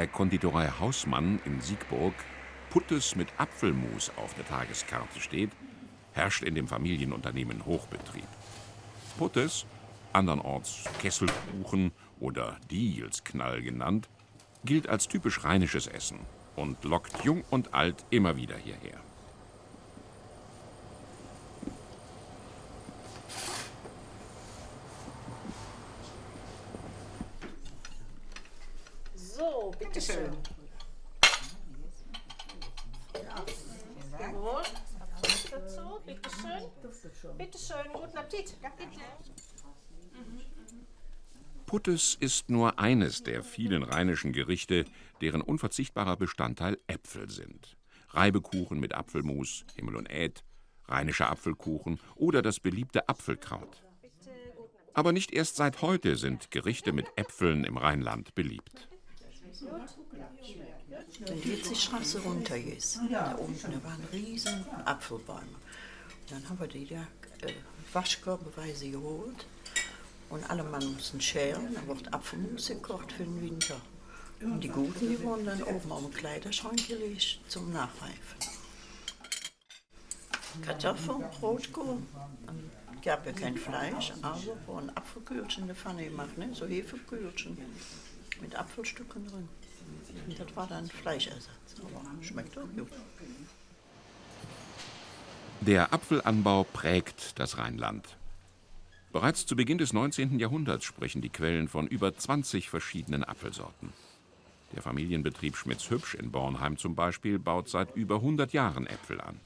Der Konditorei Hausmann in Siegburg Puttes mit Apfelmus auf der Tageskarte steht, herrscht in dem Familienunternehmen Hochbetrieb. Puttes, andernorts Kesselkuchen oder Diegelsknall genannt, gilt als typisch rheinisches Essen und lockt jung und alt immer wieder hierher. So, bitteschön. Gut, dazu, bitteschön. Bitteschön, guten Appetit. Puttes ist nur eines der vielen rheinischen Gerichte, deren unverzichtbarer Bestandteil Äpfel sind. Reibekuchen mit Apfelmus, Himmel und Äd, rheinischer Apfelkuchen oder das beliebte Apfelkraut. Aber nicht erst seit heute sind Gerichte mit Äpfeln im Rheinland beliebt. Wenn du jetzt die Straße runtergehst, da unten da waren riesen Apfelbäume. Dann haben wir die da äh, waschkörbeweise geholt und alle Mann mussten schälen, dann wird Apfelmus gekocht für den Winter. Und die Guten, die wurden dann oben auf den Kleiderschrank gelegt zum Nachreifen. Kartoffeln, Rotkohl. Es gab ja kein Fleisch, aber wurden Apfelkühlchen in der Pfanne gemacht, ne? so Hefekühlchen mit Apfelstücken drin. Und das war dann Fleischersatz, aber schmeckt auch gut. Der Apfelanbau prägt das Rheinland. Bereits zu Beginn des 19. Jahrhunderts sprechen die Quellen von über 20 verschiedenen Apfelsorten. Der Familienbetrieb Schmitz-Hübsch in Bornheim zum Beispiel baut seit über 100 Jahren Äpfel an.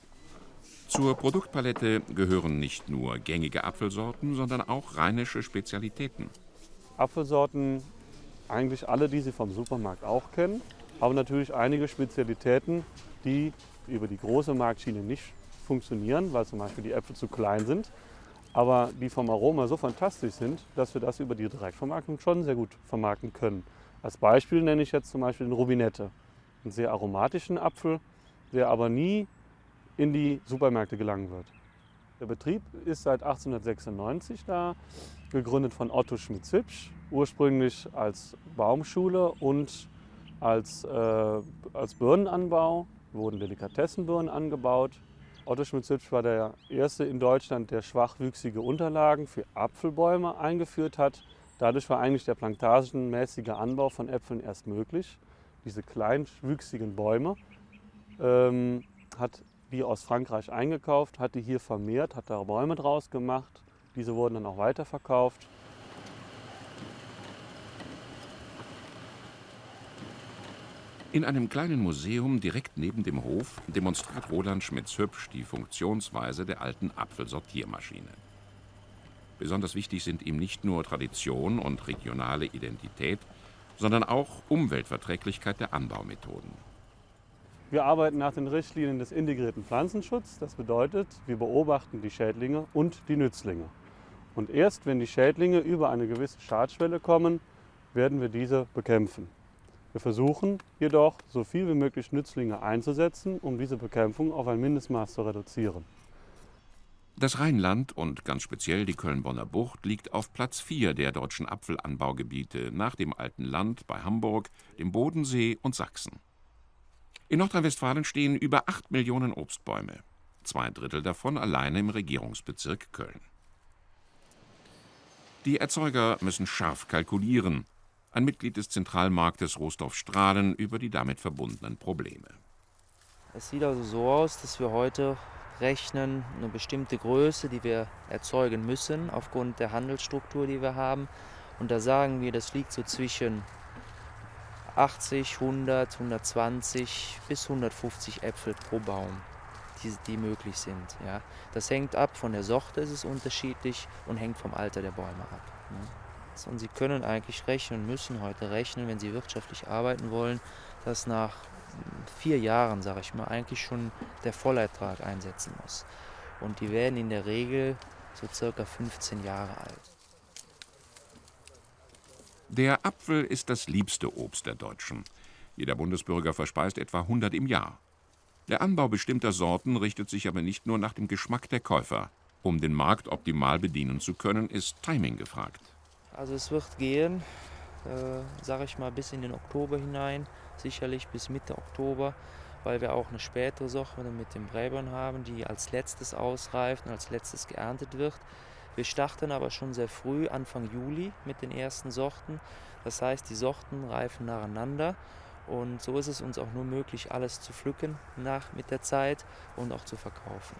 Zur Produktpalette gehören nicht nur gängige Apfelsorten, sondern auch rheinische Spezialitäten. Apfelsorten, eigentlich alle, die Sie vom Supermarkt auch kennen, aber natürlich einige Spezialitäten, die über die große Marktschiene nicht funktionieren, weil zum Beispiel die Äpfel zu klein sind, aber die vom Aroma so fantastisch sind, dass wir das über die Direktvermarktung schon sehr gut vermarkten können. Als Beispiel nenne ich jetzt zum Beispiel den Rubinette, einen sehr aromatischen Apfel, der aber nie in die Supermärkte gelangen wird. Der Betrieb ist seit 1896 da, gegründet von Otto Schmitz-Hübsch, ursprünglich als Baumschule und als, äh, als Birnenanbau, wurden Delikatessenbirnen angebaut. Otto Schmitz-Hübsch war der erste in Deutschland, der schwachwüchsige Unterlagen für Apfelbäume eingeführt hat. Dadurch war eigentlich der plantagenmäßige Anbau von Äpfeln erst möglich. Diese kleinwüchsigen Bäume ähm, hat die aus Frankreich eingekauft, hat die hier vermehrt, hat da Bäume draus gemacht. Diese wurden dann auch weiterverkauft. In einem kleinen Museum direkt neben dem Hof demonstriert Roland Schmitz-Hübsch die Funktionsweise der alten Apfelsortiermaschine. Besonders wichtig sind ihm nicht nur Tradition und regionale Identität, sondern auch Umweltverträglichkeit der Anbaumethoden. Wir arbeiten nach den Richtlinien des integrierten Pflanzenschutzes. Das bedeutet, wir beobachten die Schädlinge und die Nützlinge. Und erst wenn die Schädlinge über eine gewisse Schadschwelle kommen, werden wir diese bekämpfen. Wir versuchen jedoch, so viel wie möglich Nützlinge einzusetzen, um diese Bekämpfung auf ein Mindestmaß zu reduzieren. Das Rheinland und ganz speziell die Köln-Bonner Bucht liegt auf Platz 4 der deutschen Apfelanbaugebiete nach dem Alten Land bei Hamburg, dem Bodensee und Sachsen. In Nordrhein-Westfalen stehen über 8 Millionen Obstbäume, zwei Drittel davon alleine im Regierungsbezirk Köln. Die Erzeuger müssen scharf kalkulieren, ein Mitglied des Zentralmarktes Rostoff-Strahlen über die damit verbundenen Probleme. Es sieht also so aus, dass wir heute rechnen eine bestimmte Größe, die wir erzeugen müssen aufgrund der Handelsstruktur, die wir haben. Und da sagen wir, das liegt so zwischen 80, 100, 120 bis 150 Äpfel pro Baum, die, die möglich sind. Ja. Das hängt ab, von der Sorte ist es unterschiedlich und hängt vom Alter der Bäume ab. Ne. Und Sie können eigentlich rechnen, müssen heute rechnen, wenn Sie wirtschaftlich arbeiten wollen, dass nach vier Jahren, sage ich mal, eigentlich schon der Vollertrag einsetzen muss. Und die werden in der Regel so circa 15 Jahre alt. Der Apfel ist das liebste Obst der Deutschen. Jeder Bundesbürger verspeist etwa 100 im Jahr. Der Anbau bestimmter Sorten richtet sich aber nicht nur nach dem Geschmack der Käufer. Um den Markt optimal bedienen zu können, ist Timing gefragt. Also es wird gehen äh, sage ich mal, bis in den Oktober hinein, sicherlich bis Mitte Oktober, weil wir auch eine spätere Sorte mit den Bräbern haben, die als letztes ausreift und als letztes geerntet wird. Wir starten aber schon sehr früh, Anfang Juli, mit den ersten Sorten. Das heißt, die Sorten reifen nacheinander und so ist es uns auch nur möglich, alles zu pflücken nach, mit der Zeit und auch zu verkaufen.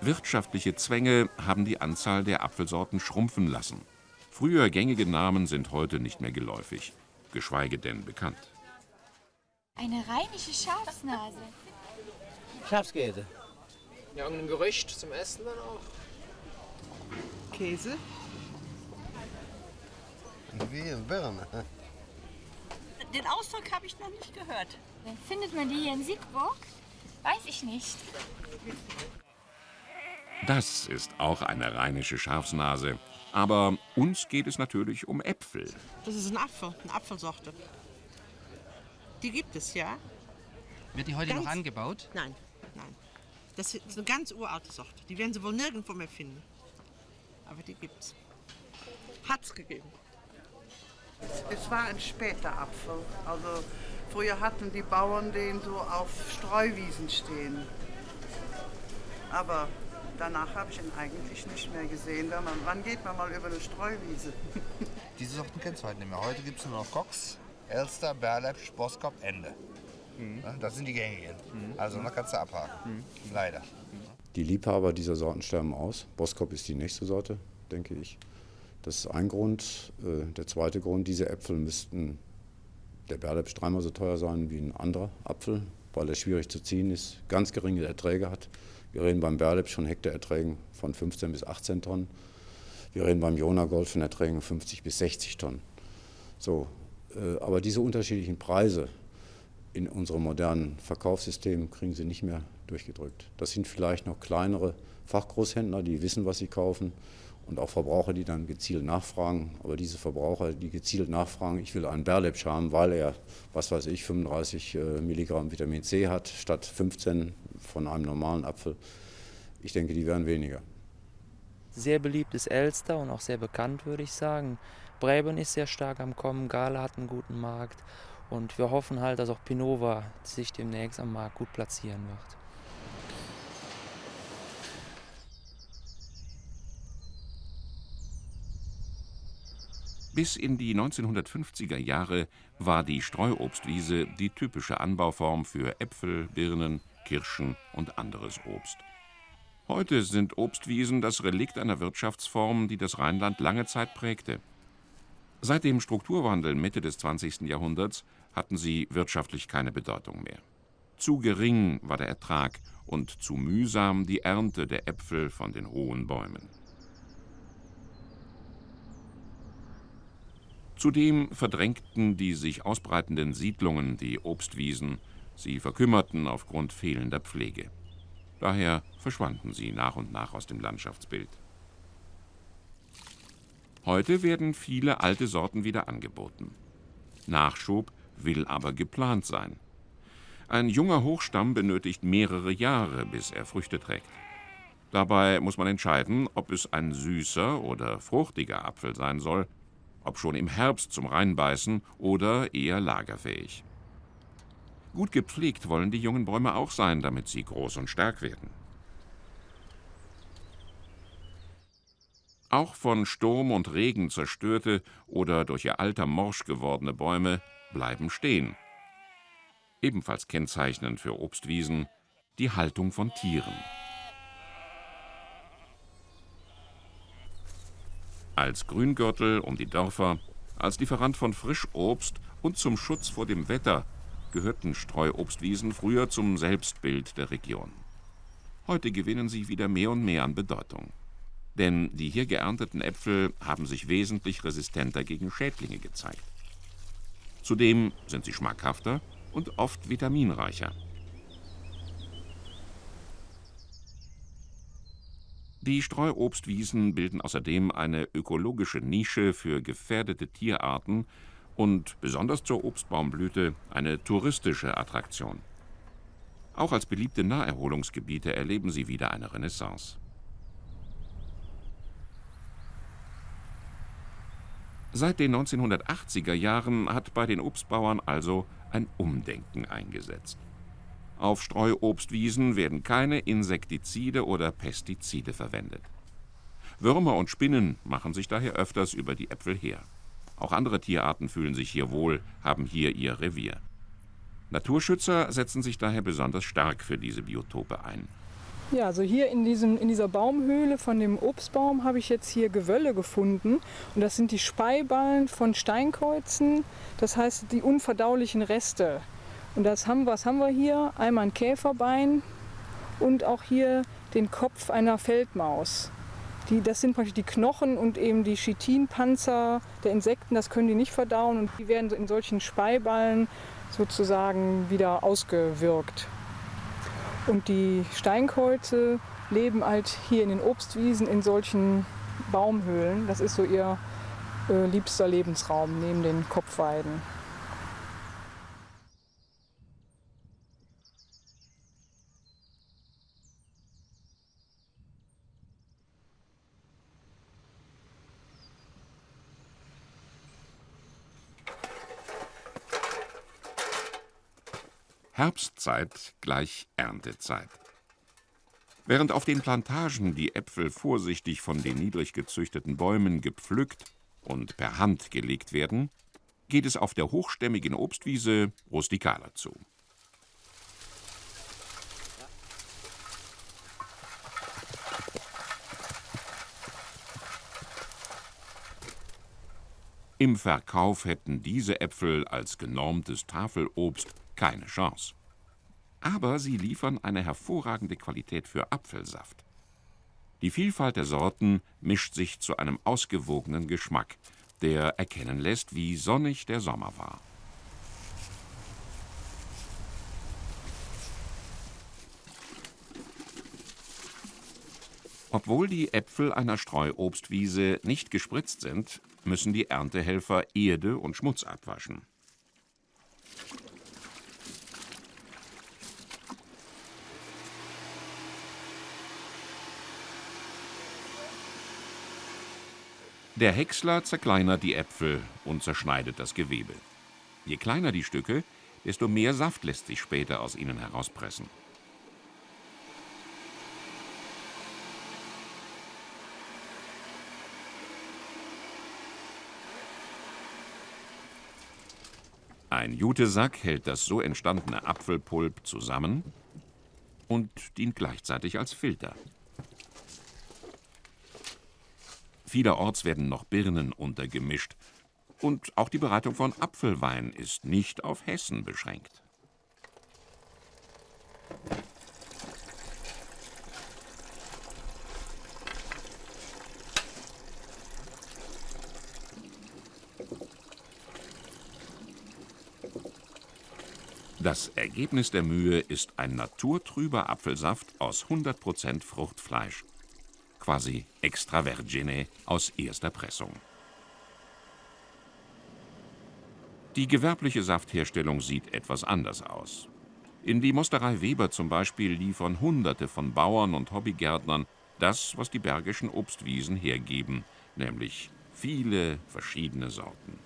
Wirtschaftliche Zwänge haben die Anzahl der Apfelsorten schrumpfen lassen. Früher gängige Namen sind heute nicht mehr geläufig, geschweige denn bekannt. Eine rheinische Schafsnase. Schafskäse. Ja, irgendein Gerücht zum Essen dann auch. Käse. Wie in Birne. Den Ausdruck habe ich noch nicht gehört. Findet man die hier in Siegburg? Weiß ich nicht. Das ist auch eine rheinische Schafsnase. Aber uns geht es natürlich um Äpfel. Das ist ein Apfel, eine Apfelsorte. Die gibt es, ja? Wird die heute Ganz- noch angebaut? Nein, nein. Das ist eine ganz uralte Sorte. Die werden Sie wohl nirgendwo mehr finden. Aber die gibt's. Hat's gegeben. Es war ein später Apfel. Also früher hatten die Bauern den so auf Streuwiesen stehen. Aber danach habe ich ihn eigentlich nicht mehr gesehen. Wenn man, wann geht man mal über eine Streuwiese? Diese Sorten kennst du heute nicht mehr. Heute gibt es nur noch Cox, Elster, Berlepsch, Boskop, Ende. Ja, Das sind die gängigen. Also noch kannst du abhaken. Leider. Die Liebhaber dieser Sorten sterben aus. Boskop ist die nächste Sorte, denke ich. Das ist ein Grund. Äh, Der zweite Grund, diese Äpfel müssten der Berlepsch dreimal so teuer sein wie ein anderer Apfel, weil er schwierig zu ziehen ist, ganz geringe Erträge hat. Wir reden beim Berlepsch von Hektarerträgen von 15 bis 18 Tonnen. Wir reden beim Jona Gold von Erträgen 50 bis 60 Tonnen. So, äh, aber diese unterschiedlichen Preise in unserem modernen Verkaufssystem kriegen sie nicht mehr durchgedrückt. Das sind vielleicht noch kleinere Fachgroßhändler, die wissen, was sie kaufen und auch Verbraucher, die dann gezielt nachfragen. Aber diese Verbraucher, die gezielt nachfragen, ich will einen Berlepsch haben, weil er, was weiß ich, 35 äh, Milligramm Vitamin C hat, statt 15 von einem normalen Apfel. Ich denke, die werden weniger. Sehr beliebt ist Elster und auch sehr bekannt, würde ich sagen. Breben ist sehr stark am Kommen, Gala hat einen guten Markt und wir hoffen halt, dass auch Pinova sich demnächst am Markt gut platzieren wird. Bis in die 1950er Jahre war die Streuobstwiese die typische Anbauform für Äpfel, Birnen, Kirschen und anderes Obst. Heute sind Obstwiesen das Relikt einer Wirtschaftsform, die das Rheinland lange Zeit prägte. Seit dem Strukturwandel Mitte des 20. Jahrhunderts hatten sie wirtschaftlich keine Bedeutung mehr. Zu gering war der Ertrag und zu mühsam die Ernte der Äpfel von den hohen Bäumen. Zudem verdrängten die sich ausbreitenden Siedlungen die Obstwiesen, sie verkümmerten aufgrund fehlender Pflege. Daher verschwanden sie nach und nach aus dem Landschaftsbild. Heute werden viele alte Sorten wieder angeboten. Nachschub will aber geplant sein. Ein junger Hochstamm benötigt mehrere Jahre, bis er Früchte trägt. Dabei muss man entscheiden, ob es ein süßer oder fruchtiger Apfel sein soll, ob schon im Herbst zum Reinbeißen oder eher lagerfähig. Gut gepflegt wollen die jungen Bäume auch sein, damit sie groß und stark werden. Auch von Sturm und Regen zerstörte oder durch ihr Alter morsch gewordene Bäume bleiben stehen. Ebenfalls kennzeichnend für Obstwiesen die Haltung von Tieren. Als Grüngürtel um die Dörfer, als Lieferant von Frischobst und zum Schutz vor dem Wetter gehörten Streuobstwiesen früher zum Selbstbild der Region. Heute gewinnen sie wieder mehr und mehr an Bedeutung. Denn die hier geernteten Äpfel haben sich wesentlich resistenter gegen Schädlinge gezeigt. Zudem sind sie schmackhafter und oft vitaminreicher. Die Streuobstwiesen bilden außerdem eine ökologische Nische für gefährdete Tierarten und besonders zur Obstbaumblüte eine touristische Attraktion. Auch als beliebte Naherholungsgebiete erleben sie wieder eine Renaissance. Seit den 1980er Jahren hat bei den Obstbauern also ein Umdenken eingesetzt. Auf Streuobstwiesen werden keine Insektizide oder Pestizide verwendet. Würmer und Spinnen machen sich daher öfters über die Äpfel her. Auch andere Tierarten fühlen sich hier wohl, haben hier ihr Revier. Naturschützer setzen sich daher besonders stark für diese Biotope ein. Ja, also hier in, diesem, in dieser Baumhöhle von dem Obstbaum habe ich jetzt hier Gewölle gefunden. Und das sind die Speiballen von Steinkreuzen, das heißt die unverdaulichen Reste. Und das haben, was haben wir hier? Einmal ein Käferbein und auch hier den Kopf einer Feldmaus. Die, das sind praktisch die Knochen und eben die Chitinpanzer der Insekten, das können die nicht verdauen und die werden in solchen Speiballen sozusagen wieder ausgewirkt. Und die Steinkreuze leben halt hier in den Obstwiesen in solchen Baumhöhlen. Das ist so ihr äh, liebster Lebensraum neben den Kopfweiden. Herbstzeit gleich Erntezeit. Während auf den Plantagen die Äpfel vorsichtig von den niedrig gezüchteten Bäumen gepflückt und per Hand gelegt werden, geht es auf der hochstämmigen Obstwiese rustikaler zu. Im Verkauf hätten diese Äpfel als genormtes Tafelobst keine Chance. Aber sie liefern eine hervorragende Qualität für Apfelsaft. Die Vielfalt der Sorten mischt sich zu einem ausgewogenen Geschmack, der erkennen lässt, wie sonnig der Sommer war. Obwohl die Äpfel einer Streuobstwiese nicht gespritzt sind, müssen die Erntehelfer Erde und Schmutz abwaschen. Der Häcksler zerkleinert die Äpfel und zerschneidet das Gewebe. Je kleiner die Stücke, desto mehr Saft lässt sich später aus ihnen herauspressen. Ein Jutesack hält das so entstandene Apfelpulp zusammen und dient gleichzeitig als Filter. Vielerorts werden noch Birnen untergemischt. Und auch die Bereitung von Apfelwein ist nicht auf Hessen beschränkt. Das Ergebnis der Mühe ist ein naturtrüber Apfelsaft aus 100% Fruchtfleisch quasi extravergine aus erster Pressung. Die gewerbliche Saftherstellung sieht etwas anders aus. In die Mosterei Weber zum Beispiel liefern Hunderte von Bauern und Hobbygärtnern das, was die bergischen Obstwiesen hergeben, nämlich viele verschiedene Sorten.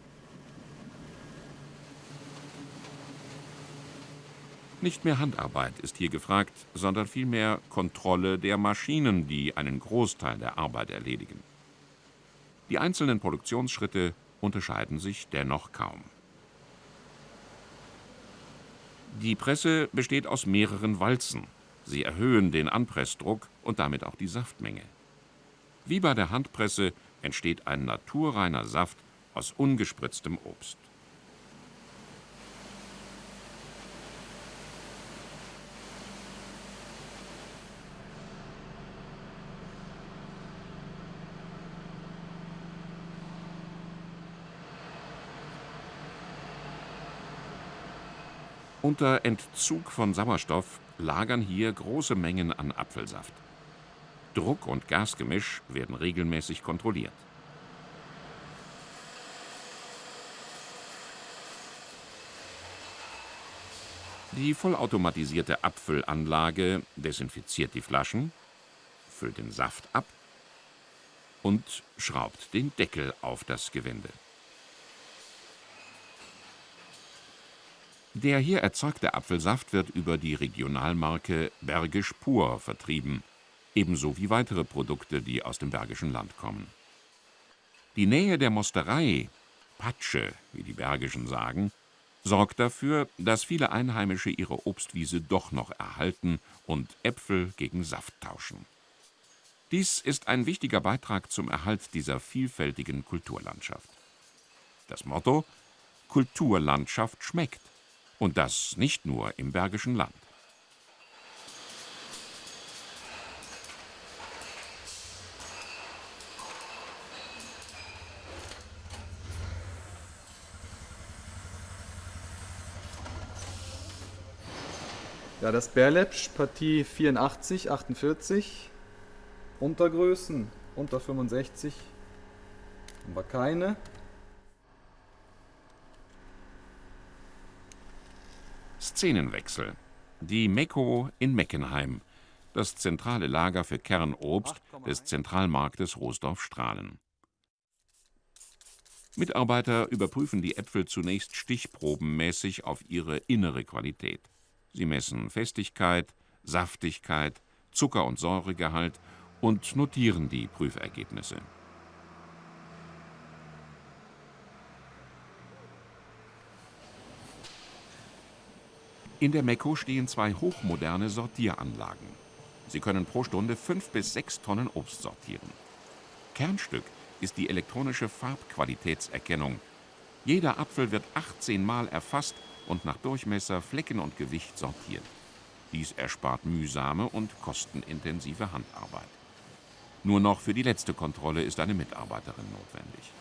Nicht mehr Handarbeit ist hier gefragt, sondern vielmehr Kontrolle der Maschinen, die einen Großteil der Arbeit erledigen. Die einzelnen Produktionsschritte unterscheiden sich dennoch kaum. Die Presse besteht aus mehreren Walzen. Sie erhöhen den Anpressdruck und damit auch die Saftmenge. Wie bei der Handpresse entsteht ein naturreiner Saft aus ungespritztem Obst. Unter Entzug von Sauerstoff lagern hier große Mengen an Apfelsaft. Druck und Gasgemisch werden regelmäßig kontrolliert. Die vollautomatisierte Apfelanlage desinfiziert die Flaschen, füllt den Saft ab und schraubt den Deckel auf das Gewinde. Der hier erzeugte Apfelsaft wird über die Regionalmarke Bergisch Pur vertrieben, ebenso wie weitere Produkte, die aus dem Bergischen Land kommen. Die Nähe der Mosterei, Patsche, wie die Bergischen sagen, sorgt dafür, dass viele Einheimische ihre Obstwiese doch noch erhalten und Äpfel gegen Saft tauschen. Dies ist ein wichtiger Beitrag zum Erhalt dieser vielfältigen Kulturlandschaft. Das Motto Kulturlandschaft schmeckt. Und das nicht nur im Bergischen Land. Ja, das Berlepsch, Partie 84, 48. Untergrößen unter 65 haben wir keine. Szenenwechsel. Die Mekko in Meckenheim, das zentrale Lager für Kernobst des Zentralmarktes Rosdorf-Strahlen. Mitarbeiter überprüfen die Äpfel zunächst stichprobenmäßig auf ihre innere Qualität. Sie messen Festigkeit, Saftigkeit, Zucker- und Säuregehalt und notieren die Prüfergebnisse. In der Mekko stehen zwei hochmoderne Sortieranlagen. Sie können pro Stunde fünf bis sechs Tonnen Obst sortieren. Kernstück ist die elektronische Farbqualitätserkennung. Jeder Apfel wird 18 Mal erfasst und nach Durchmesser, Flecken und Gewicht sortiert. Dies erspart mühsame und kostenintensive Handarbeit. Nur noch für die letzte Kontrolle ist eine Mitarbeiterin notwendig.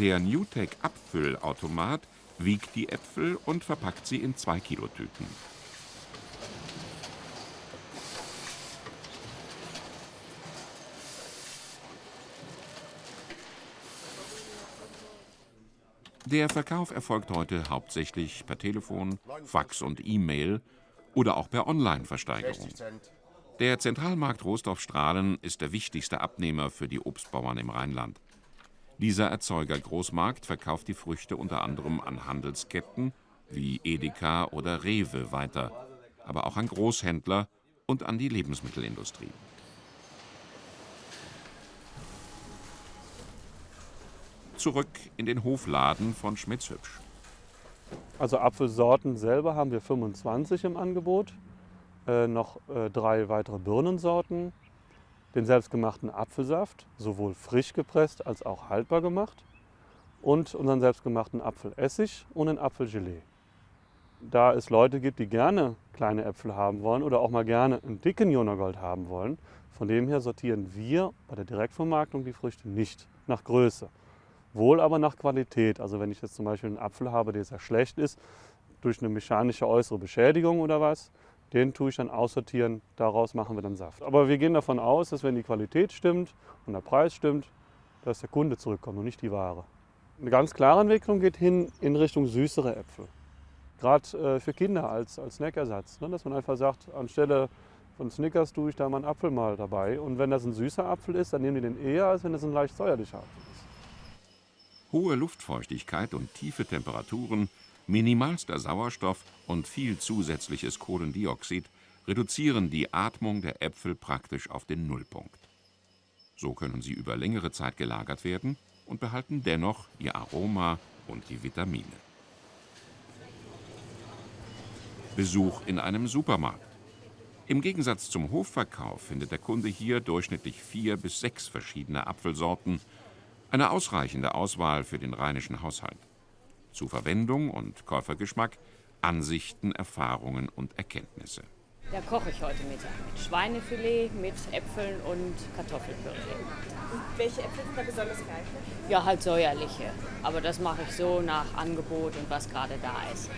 Der Newtek Abfüllautomat wiegt die Äpfel und verpackt sie in 2 Kilo Tüten. Der Verkauf erfolgt heute hauptsächlich per Telefon, Fax und E-Mail oder auch per Online-Versteigerung. Der Zentralmarkt Rohstoff-Strahlen ist der wichtigste Abnehmer für die Obstbauern im Rheinland. Dieser Erzeuger Großmarkt verkauft die Früchte unter anderem an Handelsketten wie Edeka oder Rewe weiter, aber auch an Großhändler und an die Lebensmittelindustrie. Zurück in den Hofladen von Schmitz-Hübsch. Also Apfelsorten selber haben wir 25 im Angebot, äh, noch äh, drei weitere Birnensorten, den selbstgemachten Apfelsaft, sowohl frisch gepresst als auch haltbar gemacht und unseren selbstgemachten Apfelessig und ein Apfelgelee. Da es Leute gibt, die gerne kleine Äpfel haben wollen oder auch mal gerne einen dicken Jonagold haben wollen, von dem her sortieren wir bei der Direktvermarktung die Früchte nicht nach Größe, wohl aber nach Qualität. Also wenn ich jetzt zum Beispiel einen Apfel habe, der sehr schlecht ist, durch eine mechanische äußere Beschädigung oder was, den tue ich dann aussortieren, daraus machen wir dann Saft. Aber wir gehen davon aus, dass wenn die Qualität stimmt und der Preis stimmt, dass der Kunde zurückkommt und nicht die Ware. Eine ganz klare Entwicklung geht hin in Richtung süßere Äpfel. Gerade äh, für Kinder als, als Snackersatz. Ne? Dass man einfach sagt, anstelle von Snickers tue ich da mal einen Apfel mal dabei. Und wenn das ein süßer Apfel ist, dann nehmen die den eher, als wenn das ein leicht säuerlicher Apfel ist. Hohe Luftfeuchtigkeit und tiefe Temperaturen Minimalster Sauerstoff und viel zusätzliches Kohlendioxid reduzieren die Atmung der Äpfel praktisch auf den Nullpunkt. So können sie über längere Zeit gelagert werden und behalten dennoch ihr Aroma und die Vitamine. Besuch in einem Supermarkt. Im Gegensatz zum Hofverkauf findet der Kunde hier durchschnittlich vier bis sechs verschiedene Apfelsorten, eine ausreichende Auswahl für den rheinischen Haushalt zu Verwendung und Käufergeschmack, Ansichten, Erfahrungen und Erkenntnisse. Da koche ich heute Mittag mit Schweinefilet, mit Äpfeln und Kartoffelpüree. Und welche Äpfel sind da besonders geeignet? Ja, halt säuerliche. Aber das mache ich so nach Angebot und was gerade da ist.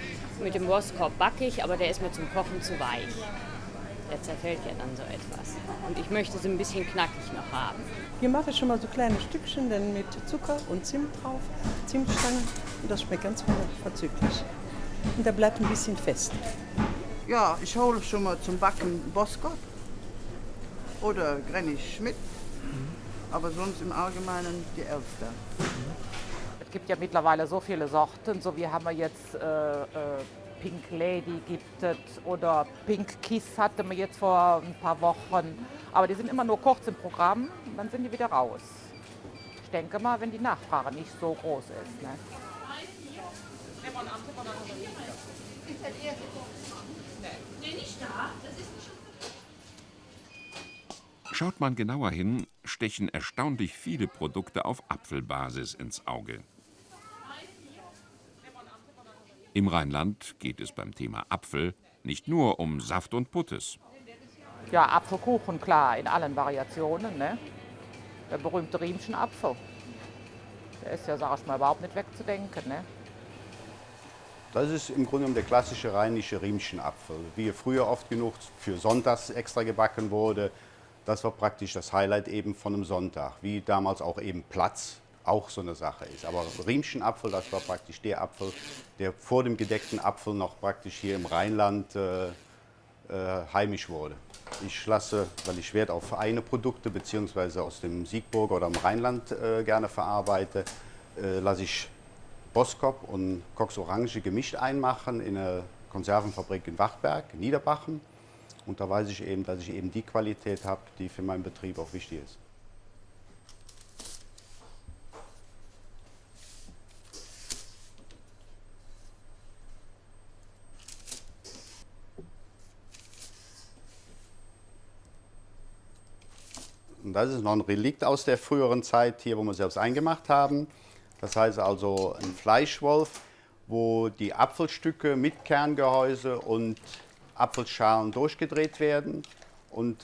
Mit dem Wurstkorb backe ich, aber der ist mir zum Kochen zu weich. Der zerfällt ja dann so etwas. Und ich möchte es ein bisschen knackig noch haben. Hier mache ich schon mal so kleine Stückchen dann mit Zucker und Zimt drauf, Zimtstange. Und das schmeckt ganz vorzüglich. Und der bleibt ein bisschen fest. Ja, ich hole schon mal zum Backen Boskop oder Granny Schmidt. aber sonst im Allgemeinen die Elster. Es gibt ja mittlerweile so viele Sorten, so wie haben wir jetzt äh, äh, Pink Lady gibt es oder Pink Kiss hatten wir jetzt vor ein paar Wochen. Aber die sind immer nur kurz im Programm, dann sind die wieder raus. Ich denke mal, wenn die Nachfrage nicht so groß ist. Ne? Schaut man genauer hin, stechen erstaunlich viele Produkte auf Apfelbasis ins Auge. Im Rheinland geht es beim Thema Apfel nicht nur um Saft und Puttes. Ja, Apfelkuchen, klar, in allen Variationen. Ne? Der berühmte Riemschen Apfel. Der ist ja, sag ich mal, überhaupt nicht wegzudenken. Ne? Das ist im Grunde genommen der klassische rheinische Riemchenapfel, wie er früher oft genug für Sonntags extra gebacken wurde. Das war praktisch das Highlight eben von einem Sonntag, wie damals auch eben Platz auch so eine Sache ist. Aber Riemchenapfel, das war praktisch der Apfel, der vor dem gedeckten Apfel noch praktisch hier im Rheinland äh, äh, heimisch wurde. Ich lasse, weil ich Wert auf feine Produkte bzw. aus dem Siegburger oder im Rheinland äh, gerne verarbeite, äh, lasse ich Boskop und Cox Orange gemischt einmachen in eine Konservenfabrik in Wachberg, Niederbachen. Und da weiß ich eben, dass ich eben die Qualität habe, die für meinen Betrieb auch wichtig ist. Und das ist noch ein Relikt aus der früheren Zeit hier, wo wir selbst eingemacht haben. Das heißt also ein Fleischwolf, wo die Apfelstücke mit Kerngehäuse und Apfelschalen durchgedreht werden und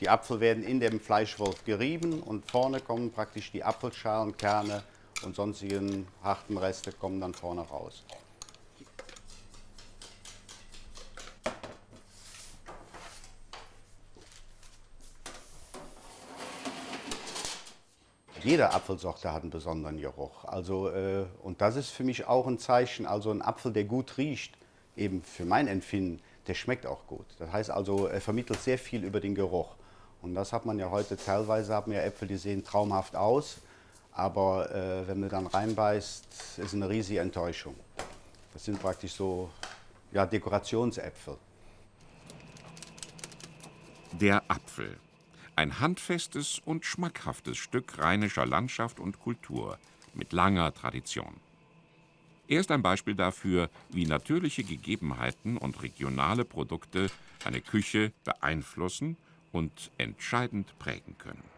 die Apfel werden in dem Fleischwolf gerieben und vorne kommen praktisch die Apfelschalen, Kerne und sonstigen harten Reste kommen dann vorne raus. Jede Apfelsorte hat einen besonderen Geruch. Also, äh, und das ist für mich auch ein Zeichen. Also ein Apfel, der gut riecht, eben für mein Empfinden, der schmeckt auch gut. Das heißt also, er vermittelt sehr viel über den Geruch. Und das hat man ja heute teilweise, haben wir Äpfel, die sehen traumhaft aus, aber äh, wenn man dann reinbeißt, ist eine riesige Enttäuschung. Das sind praktisch so ja, Dekorationsäpfel. Der Apfel. Ein handfestes und schmackhaftes Stück rheinischer Landschaft und Kultur mit langer Tradition. Er ist ein Beispiel dafür, wie natürliche Gegebenheiten und regionale Produkte eine Küche beeinflussen und entscheidend prägen können.